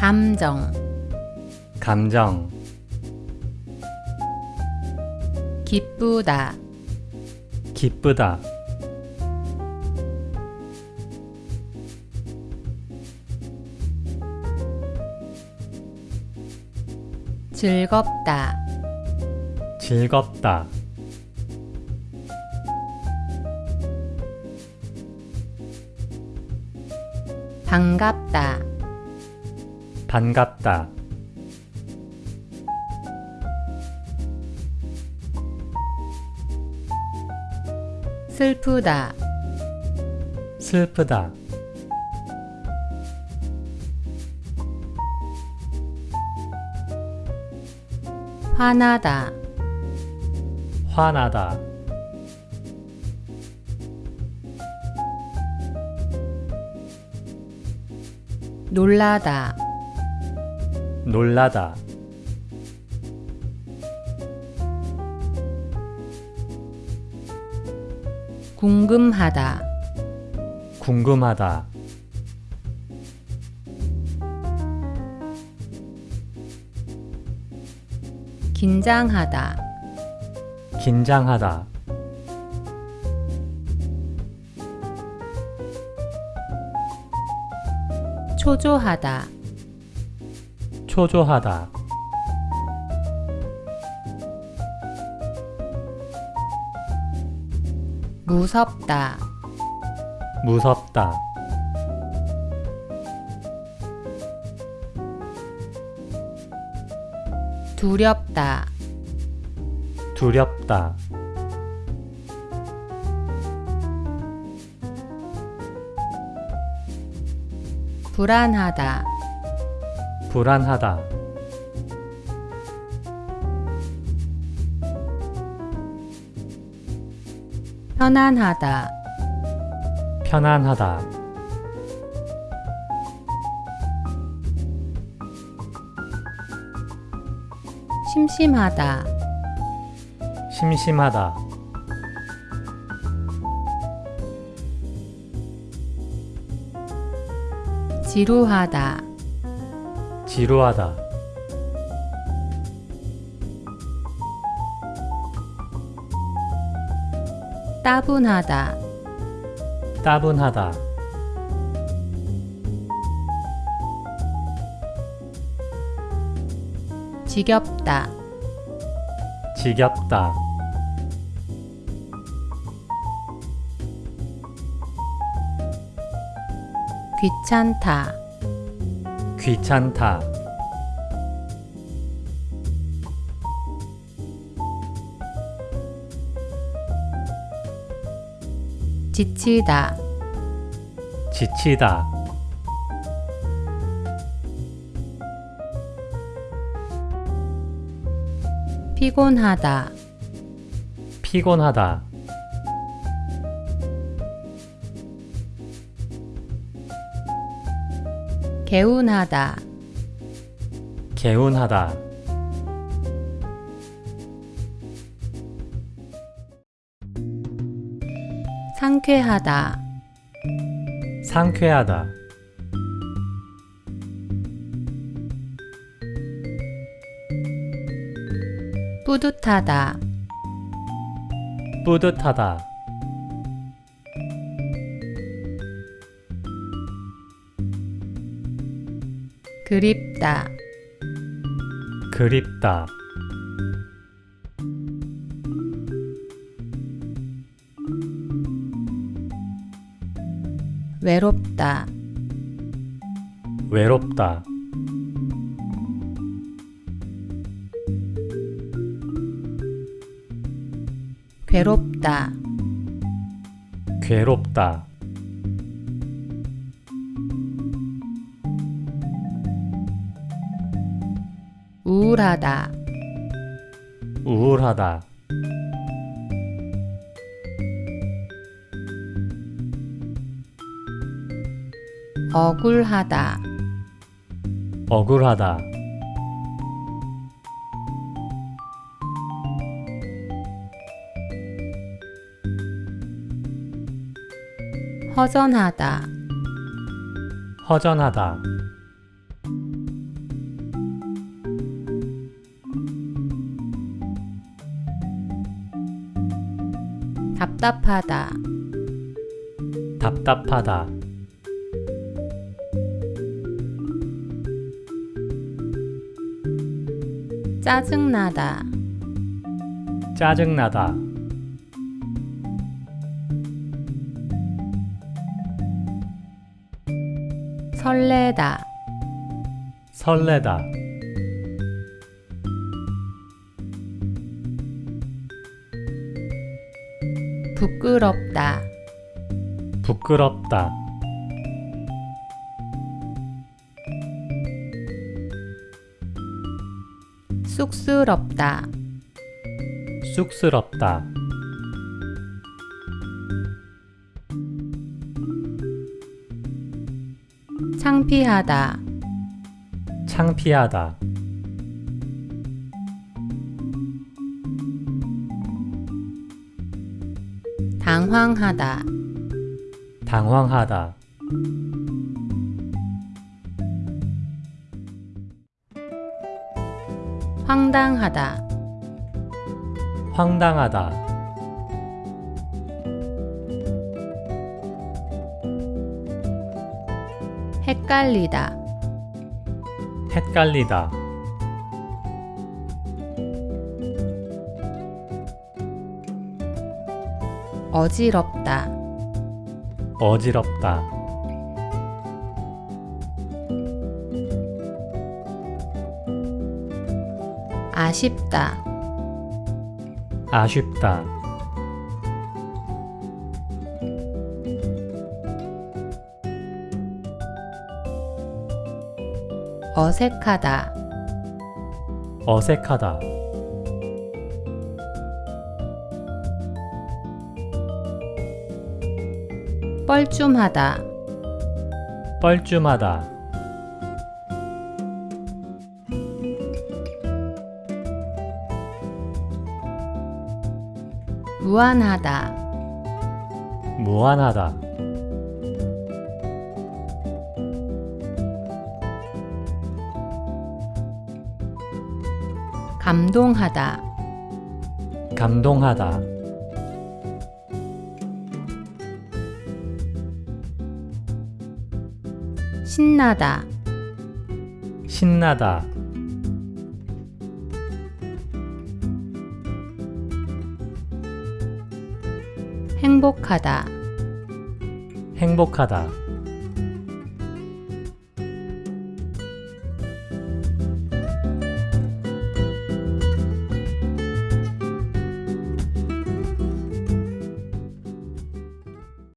감정. 감정. 기쁘다. 기쁘다. 즐겁다. 즐겁다. 반갑다 반갑다. 슬프다. 슬프다. 화나다. 화나다. 놀라다 놀라다. 궁금하다. 궁금하다. 긴장하다. 긴장하다. 초조하다 초조하다. 무섭다. 무섭다. 두렵다. 두렵다. 불안하다 불안하다. 편안하다. 편안하다. 심심하다. 심심하다. 지루하다 지루하다. 따분하다. 따분하다. 지겹다. 지겹다. 귀찮다 귀찮다. 지치다. 지치다. 피곤하다. 피곤하다 개운하다. 개운하다. 상쾌하다. 상쾌하다. 뿌듯하다. 뿌듯하다 그립다. 그립다. 외롭다. 외롭다. 괴롭다. 괴롭다 우울하다. 우울하다. 억울하다. 억울하다. 허전하다. 허전하다 답답하다. 답답하다. 짜증나다. 짜증나다. 설레다. 설레다. 부끄럽다. 부끄럽다. 쑥스럽다. 쑥스럽다. 창피하다. 창피하다. 당황하다. 당황하다. 황당하다. 황당하다. 헷갈리다. 헷갈리다. 어지럽다. 어지럽다. 아쉽다. 아쉽다. 어색하다. 어색하다. 뻘쭘하다. 뻘쭘하다. 무안하다. 무안하다. 감동하다. 감동하다. 신나다. 신나다. 행복하다. 행복하다.